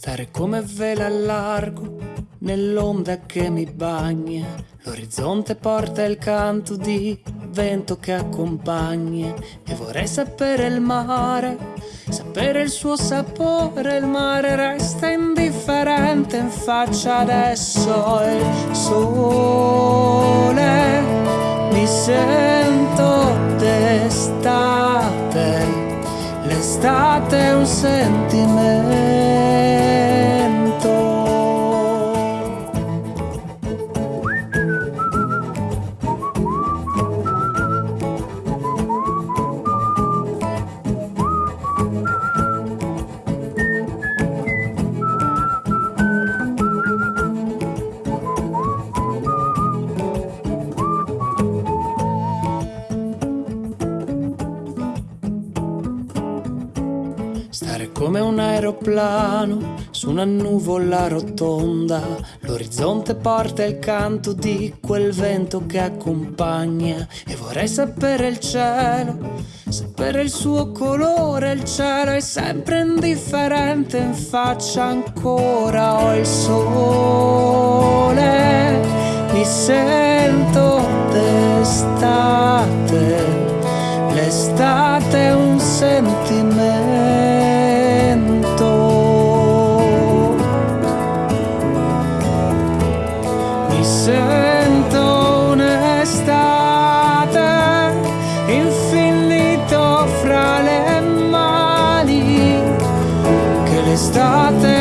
Stare come vela a largo nell'onda che mi bagna. L'orizzonte porta il canto di vento che accompagna. E vorrei sapere il mare, sapere il suo sapore. Il mare resta indifferente in faccia adesso. Il sole mi sento d'estate. L'estate è un sentimento. Stare come un aeroplano su una nuvola rotonda. L'orizzonte porta il canto di quel vento che accompagna. E vorrei sapere il cielo, sapere il suo colore. Il cielo è sempre indifferente in faccia ancora. Ho il sole, mi sento sento un'estate infinito fra le mani. Che l'estate.